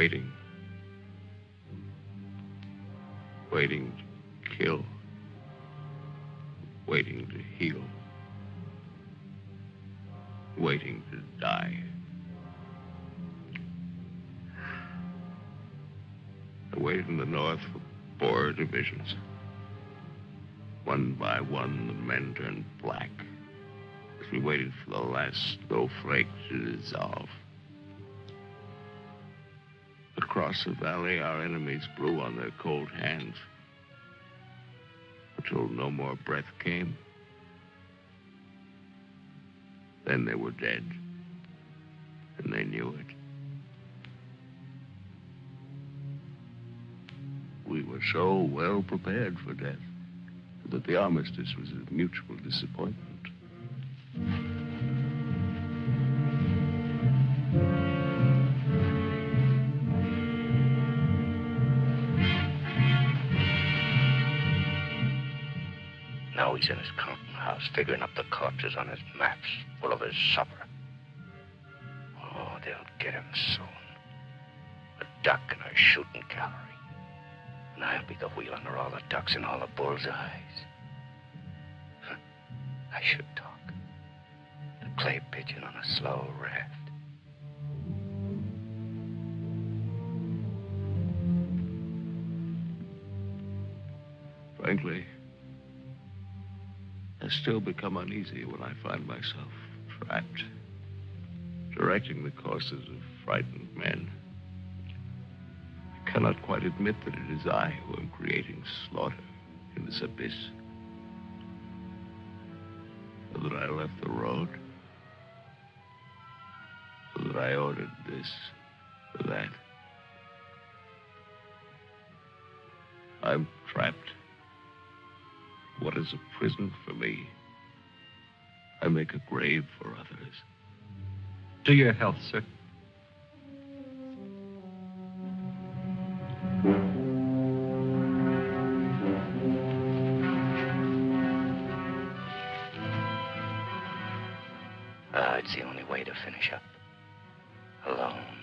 waiting. Waiting to kill. Waiting to heal. Waiting to die. I waited in the north for four divisions. One by one, the men turned black as we waited for the last snowflake to dissolve. Across the valley, our enemies blew on their cold hands until no more breath came. Then they were dead, and they knew it. We were so well prepared for death that the armistice was a mutual disappointment. Now he's in his counting house, figuring up the corpses on his maps, full of his supper. Oh, they'll get him soon. A duck in a shooting gallery. And I'll be the wheel under all the ducks and all the bull's eyes. I should talk. The clay pigeon on a slow raft. Frankly, still become uneasy when I find myself trapped, directing the courses of frightened men. I cannot quite admit that it is I who am creating slaughter in this abyss. So that I left the road. So that I ordered this or that. I'm trapped. What is a prison for me? I make a grave for others. To your health, sir. Ah, it's the only way to finish up. Alone,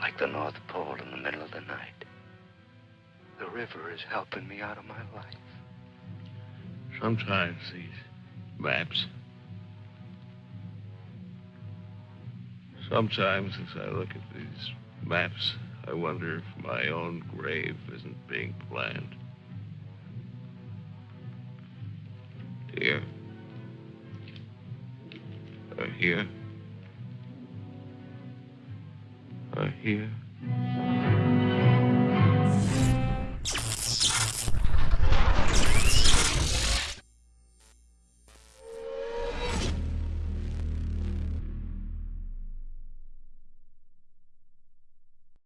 like the North Pole in the middle of the night. The river is helping me out of my life. Sometimes these maps. Sometimes as I look at these maps, I wonder if my own grave isn't being planned. Here. Or here. Or here.